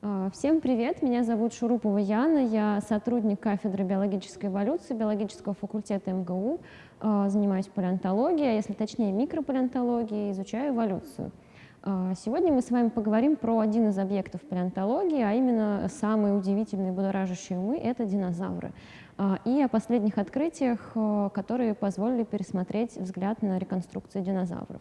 А, всем привет, меня зовут Шурупова Яна, я сотрудник кафедры биологической эволюции биологического факультета МГУ, а, занимаюсь палеонтологией, а если точнее микропалеонтологией, изучаю эволюцию. Сегодня мы с вами поговорим про один из объектов палеонтологии, а именно самые удивительные будоражащие умы — это динозавры. И о последних открытиях, которые позволили пересмотреть взгляд на реконструкцию динозавров.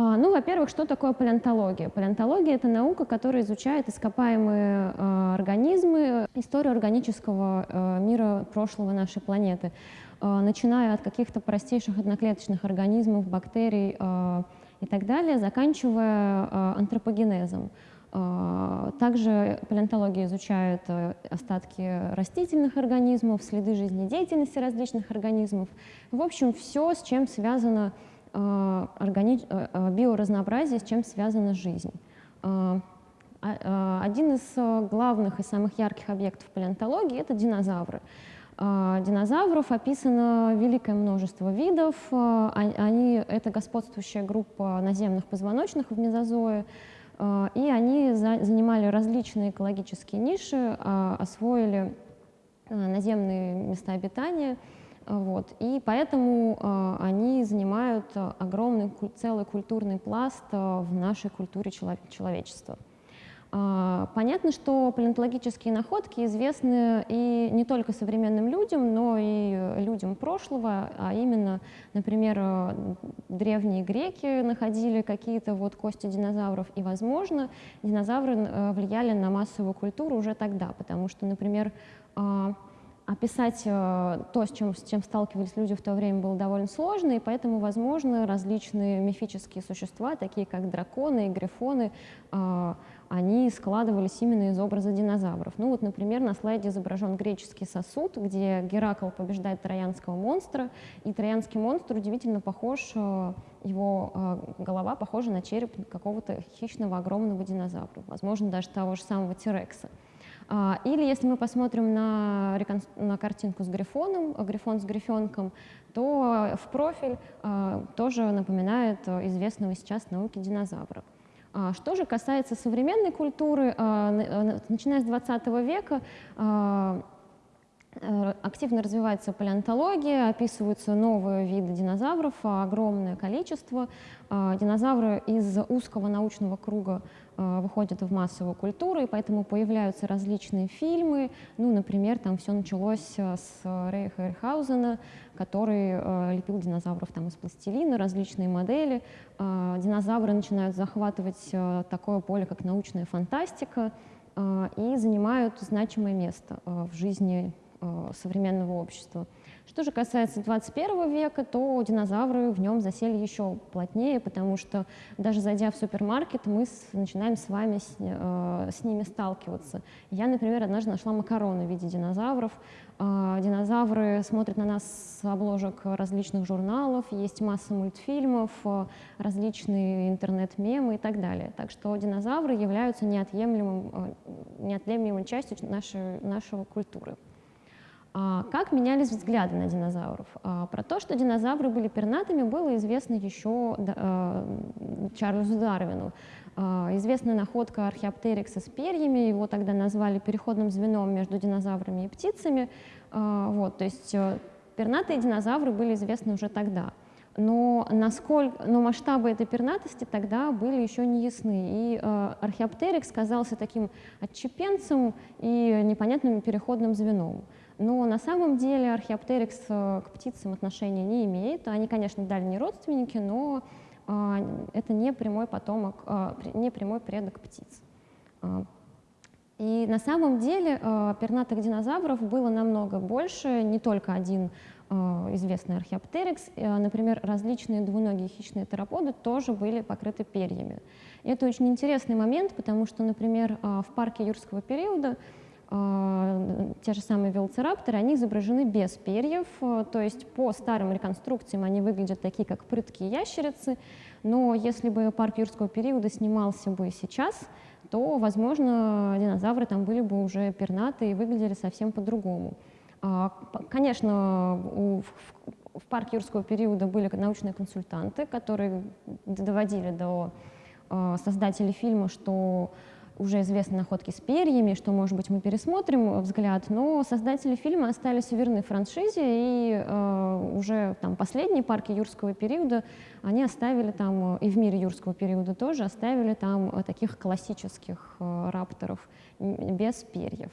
А, ну, во-первых, что такое палеонтология? Палеонтология — это наука, которая изучает ископаемые э, организмы, историю органического э, мира прошлого нашей планеты, э, начиная от каких-то простейших одноклеточных организмов, бактерий э, и так далее, заканчивая э, антропогенезом. Также палеонтология изучает остатки растительных организмов, следы жизнедеятельности различных организмов. В общем, все, с чем связано Э, органи... Э, э, биоразнообразие, с чем связана жизнь. Один из главных и самых ярких объектов палеонтологии — это динозавры. Динозавров описано великое множество видов. Они, это господствующая группа наземных позвоночных в мезозое, и они занимали различные экологические ниши, освоили наземные места обитания — вот. И поэтому э, они занимают огромный целый культурный пласт э, в нашей культуре челов человечества. Э, понятно, что палеонтологические находки известны и не только современным людям, но и людям прошлого, а именно, например, э, древние греки находили какие-то вот кости динозавров, и, возможно, динозавры э, влияли на массовую культуру уже тогда, потому что, например, э, описать э, то, с чем, с чем сталкивались люди в то время, было довольно сложно, и поэтому, возможно, различные мифические существа, такие как драконы и грифоны, э, они складывались именно из образа динозавров. Ну вот, например, на слайде изображен греческий сосуд, где Геракл побеждает троянского монстра, и троянский монстр удивительно похож, э, его голова похожа на череп какого-то хищного огромного динозавра, возможно, даже того же самого Тирекса. А, или если мы посмотрим на, на картинку с грифоном, грифон с грифенком, то в профиль тоже напоминает известного сейчас науки динозавра. А, что же касается современной культуры, начиная с 20 века активно развивается палеонтология, описываются новые виды динозавров, огромное количество. Э, динозавры из узкого научного круга э, выходят в массовую культуру, и поэтому появляются различные фильмы. Ну, например, там все началось с Рэя Хэрхаузена, который лепил динозавров там из пластилина, различные модели. Динозавры начинают захватывать такое поле, как научная фантастика, и занимают значимое место в жизни Э, современного общества. Что же касается 21 века, то динозавры в нем засели еще плотнее, потому что даже зайдя в супермаркет, мы с, начинаем с вами с, э, с ними сталкиваться. Я, например, однажды нашла макароны в виде динозавров. Э, динозавры смотрят на нас с обложек различных журналов, есть масса мультфильмов, э, различные интернет-мемы и так далее. Так что динозавры являются неотъемлемым, э, неотъемлемой частью нашей, нашей культуры. А, как менялись взгляды на динозавров? А, про то, что динозавры были пернатыми, было известно еще а, Чарльзу Дарвину. Известная находка археоптерикса с перьями, его тогда назвали переходным звеном между динозаврами и птицами. Вот, то есть э, пернатые динозавры были известны уже тогда. Но, насколько, но масштабы этой пернатости тогда были еще не ясны. И э, археоптерикс казался таким отчепенцем и непонятным переходным звеном. Но на самом деле археоптерикс э, к птицам отношения не имеет. Они, конечно, дальние родственники, но а, это не прямой потомок, а, не прямой предок птиц. А, и на самом деле пернатых динозавров было намного больше, не только один известный археоптерикс. Например, различные двуногие хищные тероподы тоже были покрыты перьями. И это очень интересный момент, потому что, например, в парке юрского периода те же самые велоцирапторы, они изображены без перьев, а, то есть по старым реконструкциям они выглядят такие, как прыткие ящерицы, но если бы парк юрского периода снимался бы сейчас, то, возможно, динозавры там были бы уже пернатые и выглядели совсем по-другому. А, конечно, у, в парке юрского периода были научные консультанты, которые доводили до создателей фильма, что уже известны находки с перьями, что, может быть, мы пересмотрим взгляд, но создатели фильма остались верны франшизе, и э, уже там последние парки юрского периода, они оставили там, и в мире юрского периода тоже, оставили там э, таких классических э, рапторов без перьев.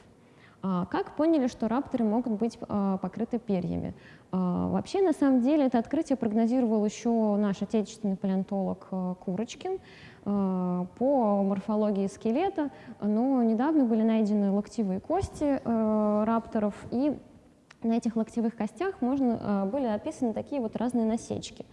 А как поняли, что рапторы могут быть э, покрыты перьями? Э, вообще, на самом деле, это открытие прогнозировал еще наш отечественный палеонтолог Курочкин. По морфологии скелета, но недавно были найдены локтевые кости рапторов, и на этих локтевых костях можно, были описаны такие вот разные насечки.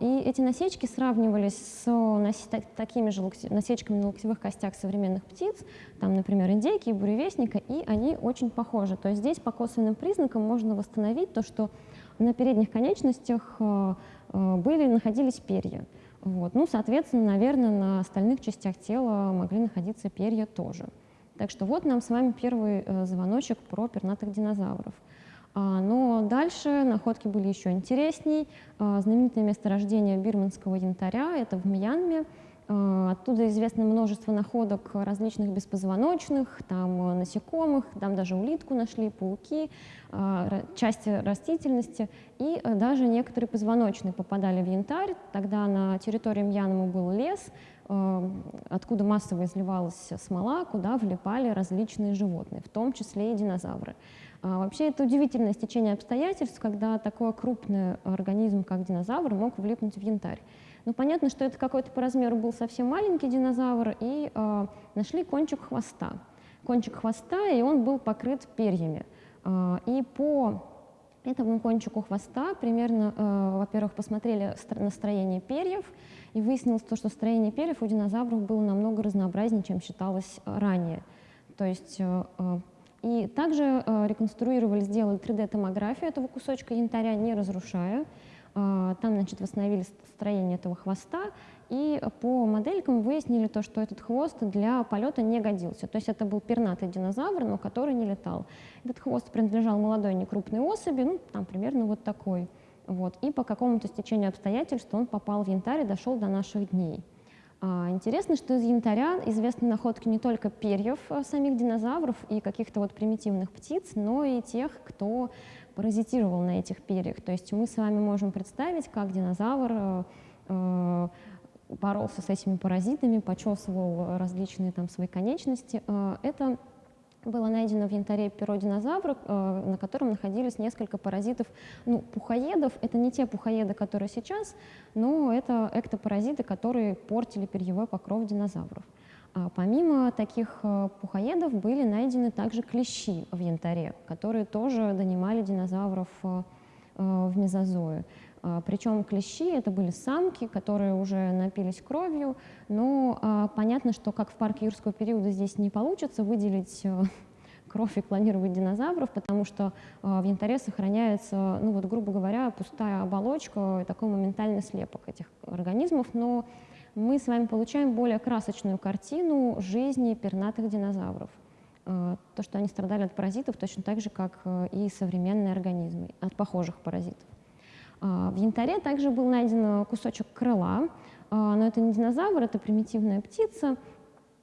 И эти насечки сравнивались с такими же насечками на локтевых костях современных птиц, там, например, индейки и буревестника, и они очень похожи. То есть здесь по косвенным признакам можно восстановить то, что на передних конечностях были, находились перья. Вот. Ну, соответственно, наверное, на остальных частях тела могли находиться перья тоже. Так что вот нам с вами первый э, звоночек про пернатых динозавров. А, но дальше находки были еще интересней. А, знаменитое месторождение бирманского янтаря, это в Мьянме. А, оттуда известно множество находок различных беспозвоночных, там насекомых, там даже улитку нашли, пауки, части растительности, и э, даже некоторые позвоночные попадали в янтарь. Тогда на территории Мьянмы был лес, э, откуда массово изливалась смола, куда влипали различные животные, в том числе и динозавры. А, вообще это удивительное стечение обстоятельств, когда такой крупный организм, как динозавр, мог влипнуть в янтарь. Ну, понятно, что это какой-то по размеру был совсем маленький динозавр, и э, нашли кончик хвоста. Кончик хвоста, и он был покрыт перьями. Э, и по этому кончику хвоста примерно, э, во-первых, посмотрели на строение перьев, и выяснилось то, что строение перьев у динозавров было намного разнообразнее, чем считалось ранее. То есть э, и также э, реконструировали, сделали 3D-томографию этого кусочка янтаря, не разрушая. А, там, значит, восстановили строение этого хвоста, и по моделькам выяснили то, что этот хвост для полета не годился. То есть это был пернатый динозавр, но который не летал. Этот хвост принадлежал молодой некрупной особи, ну, там примерно вот такой. Вот. И по какому-то стечению обстоятельств он попал в янтарь и дошел до наших дней. А, интересно, что из янтаря известны находки не только перьев а, самих динозавров и каких-то вот примитивных птиц, но и тех, кто паразитировал на этих перьях. То есть мы с вами можем представить, как динозавр э, боролся с этими паразитами, почесывал различные там свои конечности. Это было найдено в янтаре перо динозавра, на котором находились несколько паразитов, ну, пухоедов. Это не те пухоеды, которые сейчас, но это эктопаразиты, которые портили перьевой покров динозавров. А помимо таких э, пухоедов были найдены также клещи в янтаре, которые тоже донимали динозавров э, э, в мезозое. А, Причем клещи это были самки, которые уже напились кровью, но а, понятно, что как в парке юрского периода здесь не получится выделить кровь и клонировать динозавров, потому что в янтаре сохраняется, ну вот, грубо говоря, пустая оболочка, такой моментальный слепок этих организмов, но мы с вами получаем более красочную картину жизни пернатых динозавров. Э, то, что они страдали от паразитов точно так же, как э, и современные организмы, от похожих паразитов. Э, в янтаре также был найден кусочек крыла, но это не динозавр, это примитивная птица,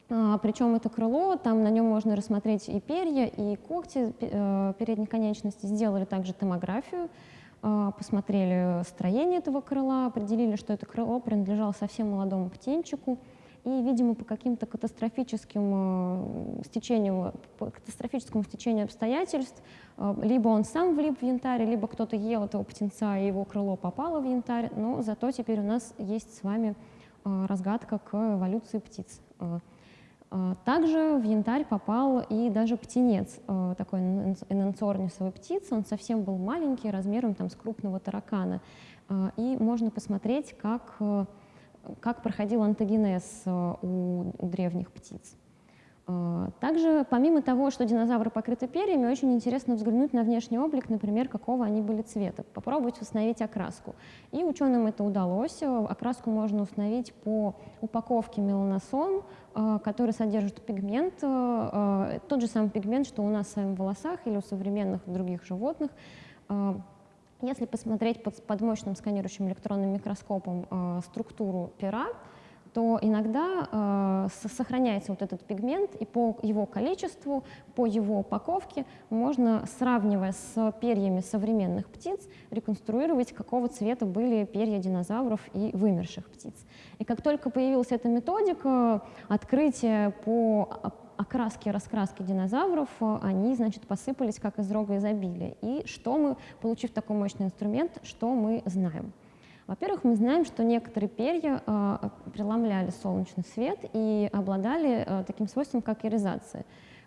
причем это крыло, там на нем можно рассмотреть и перья, и когти передней конечности. Сделали также томографию, а, посмотрели строение этого крыла, определили, что это крыло принадлежало совсем молодому птенчику, и, видимо, по каким-то катастрофическим э, стечению, по катастрофическому стечению обстоятельств, э, либо он сам влип в янтарь, либо кто-то ел этого птенца, и его крыло попало в янтарь, но зато теперь у нас есть с вами э, разгадка к эволюции птиц. Также в янтарь попал и даже птенец, такой энанцорнисовой птицы. Он совсем был маленький, размером там, с крупного таракана. И можно посмотреть, как, как проходил антогенез у, у древних птиц. А, также, помимо того, что динозавры покрыты перьями, очень интересно взглянуть на внешний облик, например, какого они были цвета, попробовать установить окраску. И ученым это удалось. Окраску можно установить по упаковке меланосон, а, который содержит пигмент, тот же самый пигмент, что у нас в волосах или у современных других животных. Если посмотреть под, под мощным сканирующим электронным микроскопом э, структуру пера, то иногда э, сохраняется вот этот пигмент, и по его количеству, по его упаковке можно, сравнивая с перьями современных птиц, реконструировать, какого цвета были перья динозавров и вымерших птиц. И как только появилась эта методика, открытие по окраски раскраски динозавров, они, значит, посыпались как из рога изобилия. И что мы, получив такой мощный инструмент, что мы знаем? Во-первых, мы знаем, что некоторые перья э, преломляли солнечный свет и обладали э, таким свойством, как иризация.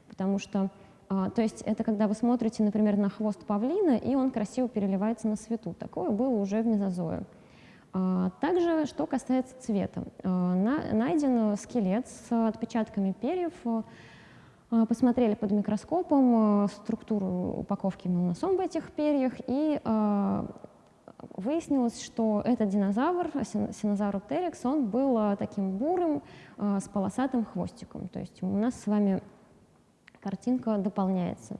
Потому что, э, то есть это когда вы смотрите, например, на хвост павлина, и он красиво переливается на свету. Такое было уже в мезозое. Э, также, что касается цвета. Э, на, найден скелет с отпечатками перьев, э, посмотрели под микроскопом э, структуру упаковки меланосом в этих перьях и э, выяснилось, что этот динозавр, синозавроптерикс, он был э, таким бурым э, с полосатым хвостиком. То есть у нас с вами картинка дополняется.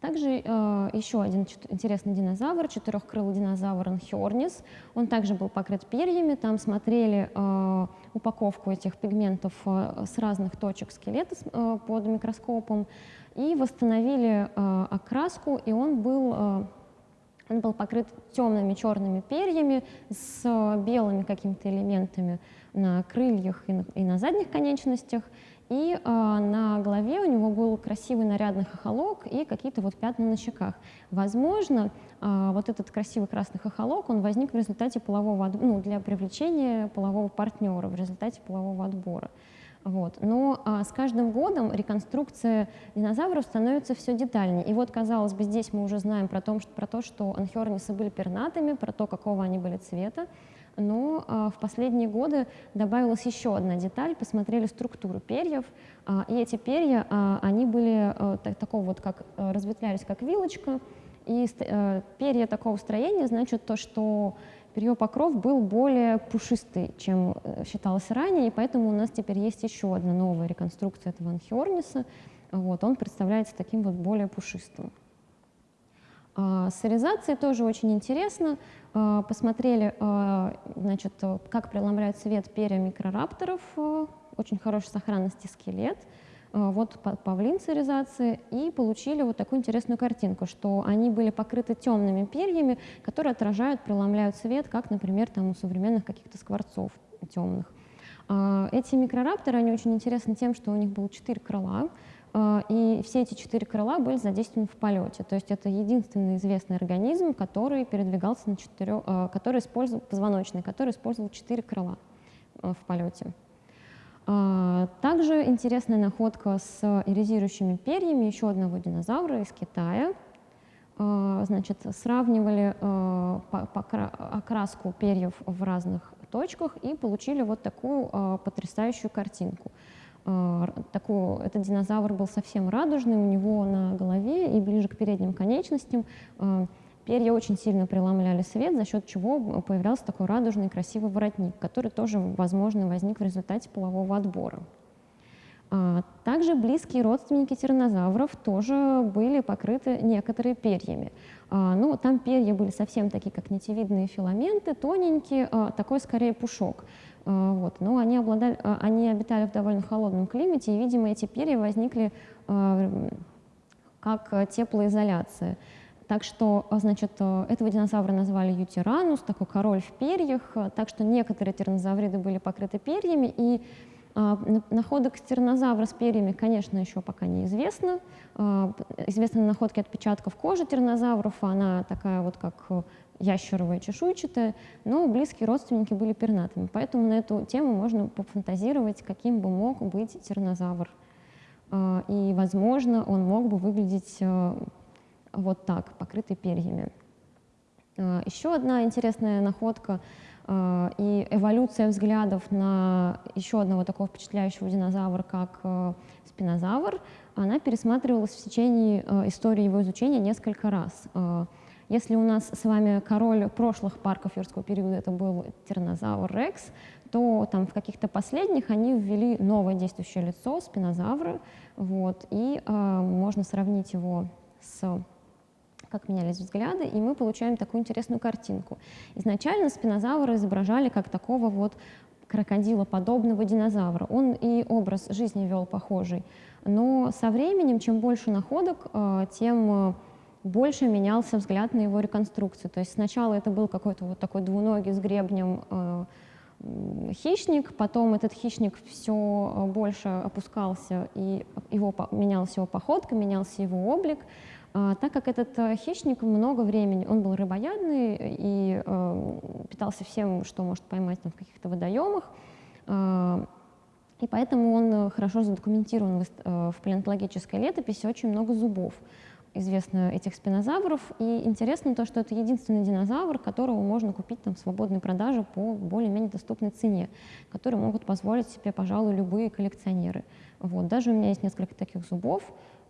Также э, еще один интересный динозавр, четырехкрылый динозавр Анхиорнис. Он также был покрыт перьями. Там смотрели э, упаковку этих пигментов э, с разных точек скелета э, под микроскопом и восстановили э, окраску, и он был э, он был покрыт темными черными перьями с белыми какими-то элементами на крыльях и на, и на задних конечностях. И э, на голове у него был красивый нарядный хохолок и какие-то вот пятна на щеках. Возможно, э, вот этот красивый красный хохолок, он возник в результате полового, ну, для привлечения полового партнера, в результате полового отбора. Вот. Но а, с каждым годом реконструкция динозавров становится все детальнее. И вот, казалось бы, здесь мы уже знаем про, том, что, про то, что анхиорнисы были пернатыми, про то, какого они были цвета. Но а, в последние годы добавилась еще одна деталь, посмотрели структуру перьев, а, и эти перья, а, они были так, такого вот, как разветвлялись как вилочка, и перья такого строения значит то, что ее покров был более пушистый, чем э, считалось ранее, и поэтому у нас теперь есть еще одна новая реконструкция этого анхиорниса. Вот, он представляется таким вот более пушистым. А, с тоже очень интересно. А, посмотрели, а, значит, как преломляют свет перья микрорапторов, очень хорошей сохранности скелет. Вот павлин циризации и получили вот такую интересную картинку, что они были покрыты темными перьями, которые отражают, преломляют свет, как, например, там у современных каких-то скворцов темных. Эти микрорапторы, они очень интересны тем, что у них было четыре крыла, и все эти четыре крыла были задействованы в полете. То есть это единственный известный организм, который передвигался на четырех, который использовал, позвоночный, который использовал четыре крыла в полете. Также интересная находка с иризирующими перьями еще одного динозавра из Китая. Значит, сравнивали окраску перьев в разных точках и получили вот такую потрясающую картинку. Такую, этот динозавр был совсем радужный, у него на голове и ближе к передним конечностям Перья очень сильно преломляли свет, за счет чего появлялся такой радужный красивый воротник, который тоже, возможно, возник в результате полового отбора. А, также близкие родственники тираннозавров тоже были покрыты некоторые перьями. А, ну, там перья были совсем такие, как нитевидные филаменты, тоненькие, а, такой скорее пушок. Вот. Но они, обладали, они обитали в довольно холодном климате, и, видимо, эти перья возникли как теплоизоляция. Так что, а, значит, э, этого динозавра назвали ютиранус, такой король в перьях, так что некоторые тираннозавриды были покрыты перьями, и а, находок тираннозавра с перьями, конечно, еще пока неизвестно. Известны находки отпечатков кожи тираннозавров, она такая вот как ящеровая, чешуйчатая, но близкие родственники были пернатыми. Поэтому на эту тему можно пофантазировать, каким бы мог быть тираннозавр. И, возможно, он мог бы выглядеть э, вот так, покрытый перьями. А, еще одна интересная находка а, и эволюция взглядов на еще одного такого впечатляющего динозавра, как э, спинозавр, она пересматривалась в течение э, истории его изучения несколько раз. А, если у нас с вами король прошлых парков юрского периода это был тиранозавр Рекс, то там в каких-то последних они ввели новое действующее лицо, спинозавра, вот, и э, можно сравнить его с как менялись взгляды, и мы получаем такую интересную картинку. Изначально спинозавра изображали как такого вот крокодилоподобного динозавра. Он и образ жизни вел похожий. Но со временем, чем больше находок, э, тем больше менялся взгляд на его реконструкцию. То есть сначала это был какой-то вот такой двуногий с гребнем э, хищник, потом этот хищник все больше опускался, и его, менялся его походка, менялся его облик. А, так как этот э, хищник много времени, он был рыбоядный и э, питался всем, что может поймать там, в каких-то водоемах, э, и поэтому он хорошо задокументирован в, э, в палеонтологической летописи, очень много зубов известно этих спинозавров. И интересно то, что это единственный динозавр, которого можно купить там, в свободной продаже по более-менее доступной цене, который могут позволить себе, пожалуй, любые коллекционеры. Вот. Даже у меня есть несколько таких зубов.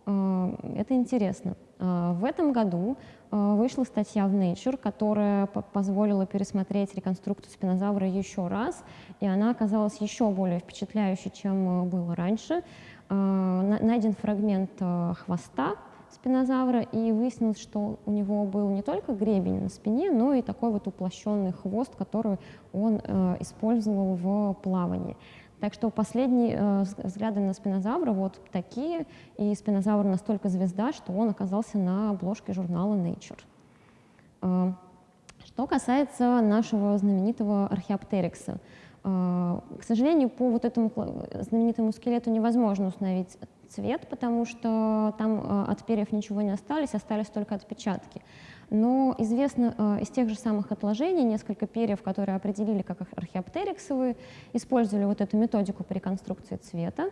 Э, это интересно. Э, в этом году э, вышла статья в Nature, которая позволила пересмотреть реконструкцию спинозавра еще раз, и она оказалась еще более впечатляющей, чем было раньше. Найден фрагмент хвоста, спинозавра, и выяснилось, что у него был не только гребень на спине, но и такой вот уплощенный хвост, который он э, использовал в плавании. Так что последние э, взгляды на спинозавра вот такие, и спинозавр настолько звезда, что он оказался на обложке журнала Nature. Э, что касается нашего знаменитого археоптерикса, э, к сожалению, по вот этому знаменитому скелету невозможно установить цвет, потому что там э, от перьев ничего не остались, остались только отпечатки. Но известно э, из тех же самых отложений несколько перьев, которые определили как археоптериксовые, использовали вот эту методику по реконструкции цвета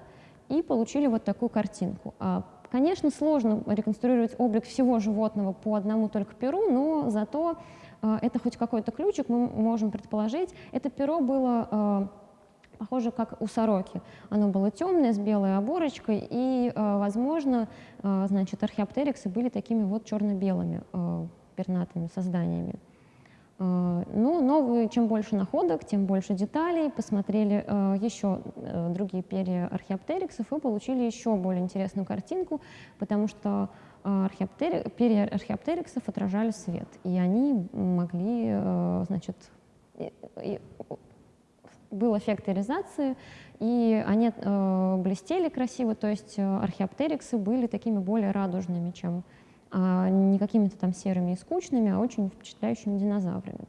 и получили вот такую картинку. А, конечно, сложно реконструировать облик всего животного по одному только перу, но зато э, это хоть какой-то ключик мы можем предположить. Это перо было похоже, как у сороки. Оно было темное, с белой оборочкой, и, э, возможно, э, значит, археоптериксы были такими вот черно-белыми э, пернатыми созданиями. Ну, новые, чем больше находок, тем больше деталей. Посмотрели еще другие перья археоптериксов и получили еще более интересную картинку, потому что археоптери... перья археоптериксов отражали свет, и они могли, значит, был эффект иризации, и они э, блестели красиво, то есть э, археоптериксы были такими более радужными, чем э, не какими-то там серыми и скучными, а очень впечатляющими динозаврами.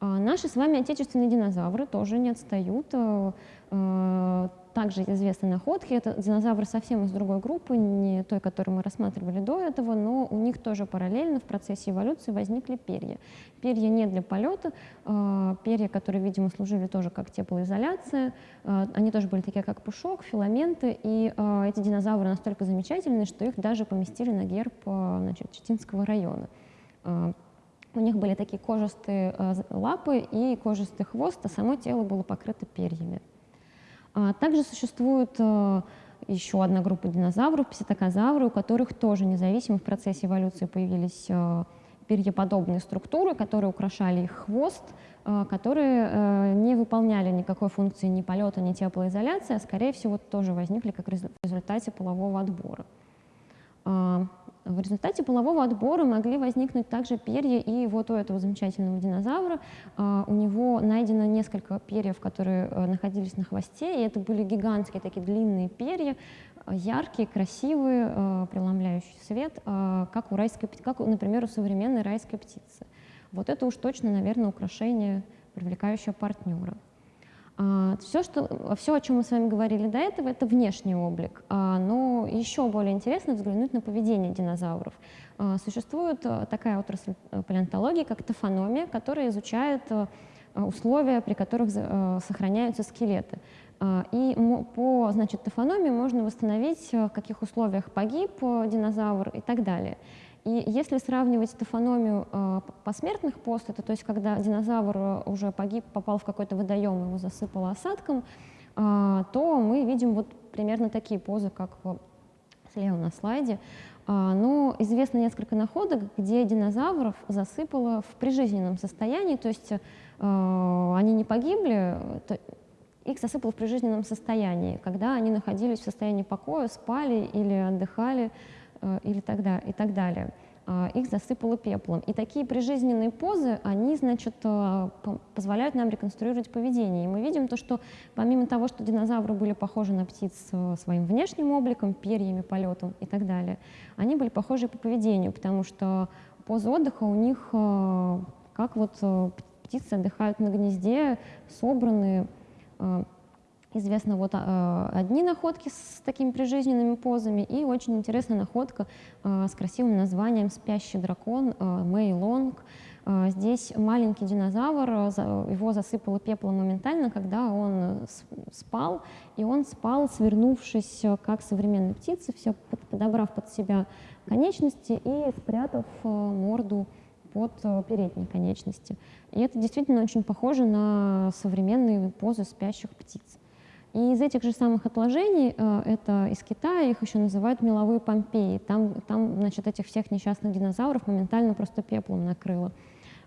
А наши с вами отечественные динозавры тоже не отстают. Э, э, также известны находки. Это динозавры совсем из другой группы, не той, которую мы рассматривали до этого, но у них тоже параллельно в процессе эволюции возникли перья. Перья не для полета, э, перья, которые, видимо, служили тоже как теплоизоляция. Они тоже были такие, как пушок, филаменты, и эти динозавры настолько замечательные, что их даже поместили на герб значит, Читинского района. У них были такие кожистые лапы и кожистый хвост, а само тело было покрыто перьями. А также существует э, еще одна группа динозавров, пситокозавры, у которых тоже независимо в процессе эволюции появились э, перьеподобные структуры, которые украшали их хвост, которые не выполняли никакой функции ни полета, ни теплоизоляции, а скорее всего тоже возникли как в результате полового отбора. В результате полового отбора могли возникнуть также перья и вот у этого замечательного динозавра. А, у него найдено несколько перьев, которые э, находились на хвосте, и это были гигантские такие длинные перья, э, яркие, красивые, э, преломляющие свет, как, у райской, как, например, у современной райской птицы. Вот это уж точно, наверное, украшение, привлекающее партнера. Все, что, все, о чем мы с вами говорили до этого, это внешний облик. А, но еще более интересно взглянуть на поведение динозавров. А, существует э, такая отрасль э, палеонтологии, как тофономия, которая изучает э, условия, при которых сохраняются скелеты. А, и по значит, тофономии можно восстановить, в каких условиях погиб динозавр и так далее. И если сравнивать тофономию э, посмертных постатей, то есть когда динозавр э, уже погиб, попал в какой-то водоем, его засыпало осадком, э, то мы видим вот примерно такие позы, как слева на слайде. Э, но известно несколько находок, где динозавров засыпало в прижизненном состоянии, то есть э, они не погибли, то, их засыпало в прижизненном состоянии, когда они находились в состоянии покоя, спали или отдыхали, или тогда, и так далее. их засыпало пеплом. И такие прижизненные позы, они, значит, позволяют нам реконструировать поведение. И мы видим то, что помимо того, что динозавры были похожи на птиц своим внешним обликом, перьями, полетом и так далее, они были похожи по поведению, потому что позы отдыха у них как вот птицы отдыхают на гнезде, собранные, Известно вот э, одни находки с такими прижизненными позами и очень интересная находка э, с красивым названием «Спящий дракон» э, Лонг. Э, здесь маленький динозавр, э, его засыпало пеплом моментально, когда он спал, и он спал, свернувшись, э, как современные птицы, все подобрав под себя конечности и спрятав э, морду под э, передние конечности. И это действительно очень похоже на современные позы спящих птиц. И из этих же самых отложений, э, это из Китая, их еще называют меловые Помпеи. Там, там значит, этих всех несчастных динозавров моментально просто пеплом накрыло.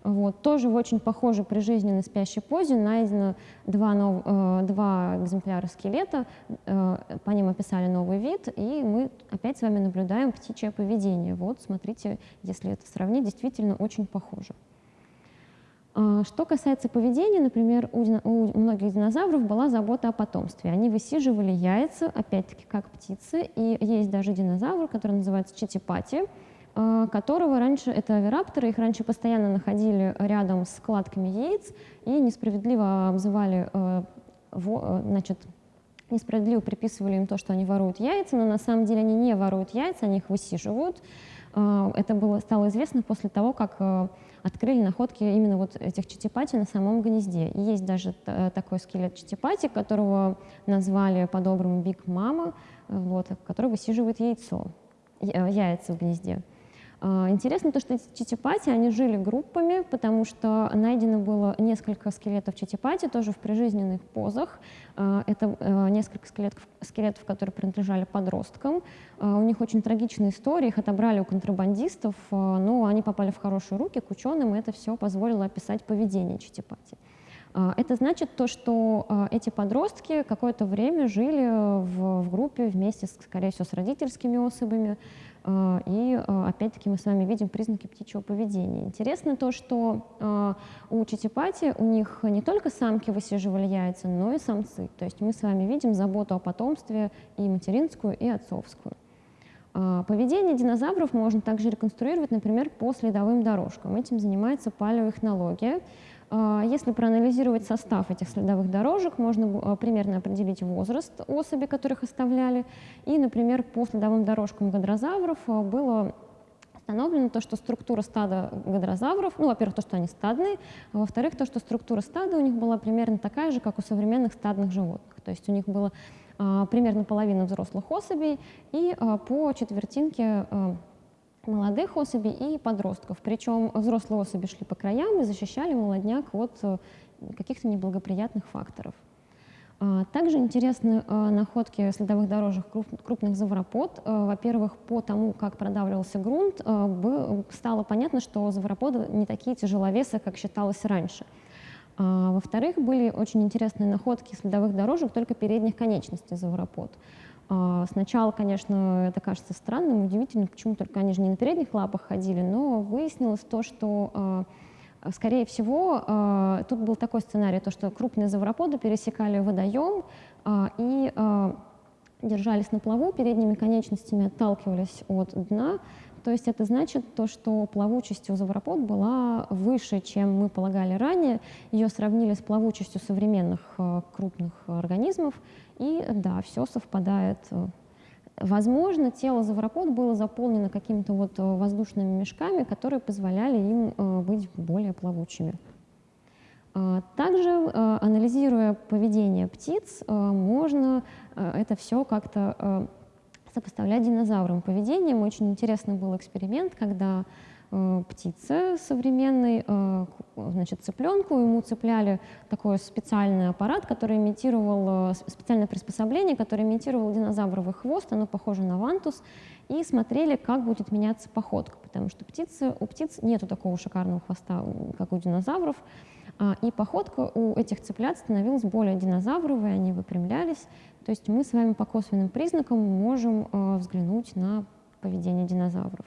Вот. Тоже в очень похожей прижизненной спящей позе найдено два, нов, э, два экземпляра скелета, э, по ним описали новый вид, и мы опять с вами наблюдаем птичье поведение. Вот, смотрите, если это сравнить, действительно очень похоже. А, что касается поведения, например, у, у многих динозавров была забота о потомстве. Они высиживали яйца, опять-таки, как птицы, и есть даже динозавр, который называется читипати, а, которого раньше, это авирапторы, их раньше постоянно находили рядом с складками яиц и несправедливо обзывали, э, э, значит, несправедливо приписывали им то, что они воруют яйца, но на самом деле они не воруют яйца, они их высиживают. Это было, стало известно после того, как э, открыли находки именно вот этих читипати на самом гнезде. И есть даже такой скелет читипати, которого назвали по-доброму Биг Мама, вот, который высиживает яйцо, яйца в гнезде. А, интересно то, что эти читипати, они жили группами, потому что найдено было несколько скелетов читипати, тоже в прижизненных позах. А, это а, несколько скелетов, скелетов, которые принадлежали подросткам. У них очень трагичная история, их отобрали у контрабандистов, но они попали в хорошие руки к ученым, и это все позволило описать поведение читипати. Это значит то, что эти подростки какое-то время жили в, в группе вместе, скорее всего, с родительскими особями, и а, опять-таки мы с вами видим признаки птичьего поведения. Интересно то, что а, у читипати у них не только самки высиживали яйца, но и самцы. То есть мы с вами видим заботу о потомстве и материнскую, и отцовскую. Поведение динозавров можно также реконструировать, например, по следовым дорожкам. Этим занимается палеоэхнология. А, если проанализировать состав этих следовых дорожек, можно а, примерно определить возраст особей, которых оставляли. И, например, по следовым дорожкам гадрозавров а, было установлено то, что структура стада гадрозавров, ну, во-первых, то, что они стадные, а во-вторых, то, что структура стада у них была примерно такая же, как у современных стадных животных. То есть у них было а, примерно половина взрослых особей и а, по четвертинке молодых особей и подростков. Причем взрослые особи шли по краям и защищали молодняк от э, каких-то неблагоприятных факторов. А, также интересны э, находки следовых дорожек крупных завропод. Э, во-первых, по тому, как продавливался грунт, стало понятно, что завроподы не такие тяжеловесы, как считалось раньше. А, во-вторых, были очень интересные находки следовых дорожек только передних конечностей завропод. А, сначала, конечно, это кажется странным, удивительным, почему только они же не на передних лапах ходили, но выяснилось то, что, а, скорее всего, а, тут был такой сценарий, то, что крупные завроподы пересекали водоем и держались на плаву, передними конечностями отталкивались от дна, то есть это значит то, что плавучесть у завропод была выше, чем мы полагали ранее. Ее сравнили с плавучестью современных крупных организмов, и да, все совпадает. Возможно, тело завропод было заполнено какими-то вот э, воздушными мешками, которые позволяли им э, быть более плавучими. А, также, э, анализируя поведение птиц, можно это все как-то сопоставлять динозаврам поведением. Очень интересный был эксперимент, когда птицы современной, значит, цыпленку, ему цепляли такой специальный аппарат, который имитировал, специальное приспособление, которое имитировало динозавровый хвост, оно похоже на вантус, и смотрели, как будет меняться походка, потому что птицы, у птиц нету такого шикарного хвоста, как у динозавров, а, и походка у этих цыплят становилась более динозавровой, они выпрямлялись, то есть мы с вами по косвенным признакам можем взглянуть на поведение динозавров.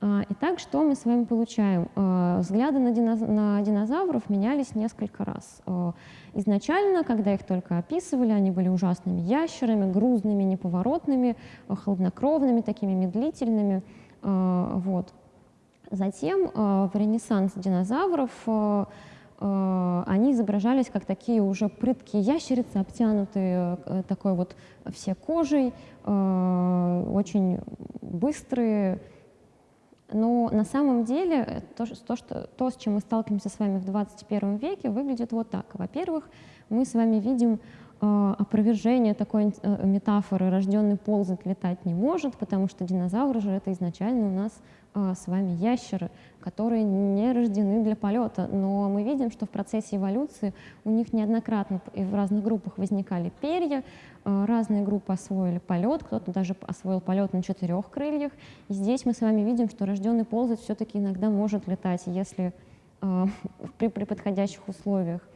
А, итак, что мы с вами получаем? А, взгляды на, динозавров менялись несколько раз. А, изначально, когда их только описывали, они были ужасными ящерами, грузными, неповоротными, холоднокровными, такими медлительными. Вот. Затем в ренессанс динозавров они изображались как такие уже прыткие ящерицы, обтянутые э, такой вот все кожей, очень быстрые, но на самом деле то, то, что, то, с чем мы сталкиваемся с вами в 21 веке, выглядит вот так. Во-первых, мы с вами видим э, опровержение такой э, метафоры «рожденный ползать, летать не может», потому что динозавры же это изначально у нас э, с вами ящеры, которые не рождены для полета. Но мы видим, что в процессе эволюции у них неоднократно и в разных группах возникали перья, Э, разные группы освоили полет, кто-то даже освоил полет на четырех крыльях. И здесь мы с вами видим, что рожденный ползать все-таки иногда может летать, если э, при, при подходящих условиях.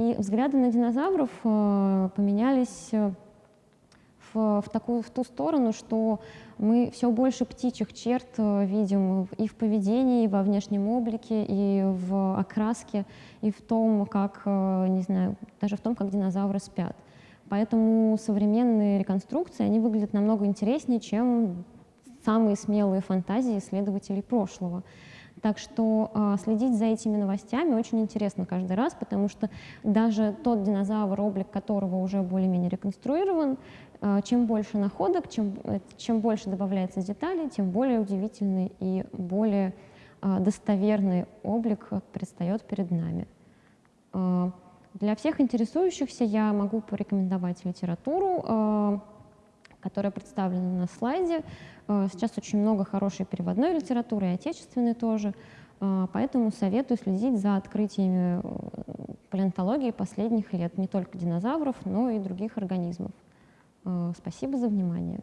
И взгляды на динозавров э, поменялись э, в, в, такую, в ту сторону, что мы все больше птичьих черт э, видим и в поведении, и во внешнем облике, и в окраске, и в том, как, не знаю, даже в том, как динозавры спят. Поэтому современные реконструкции, они выглядят намного интереснее, чем самые смелые фантазии исследователей прошлого. Так что э, следить за этими новостями очень интересно каждый раз, потому что даже тот динозавр, облик которого уже более-менее реконструирован, э, чем больше находок, чем, э, чем больше добавляется деталей, тем более удивительный и более э, достоверный облик предстает перед нами. Э, для всех интересующихся я могу порекомендовать литературу, э, которая представлена на слайде. Э, сейчас очень много хорошей переводной литературы, и отечественной тоже, э, поэтому советую следить за открытиями палеонтологии последних лет, не только динозавров, но и других организмов. Спасибо за внимание.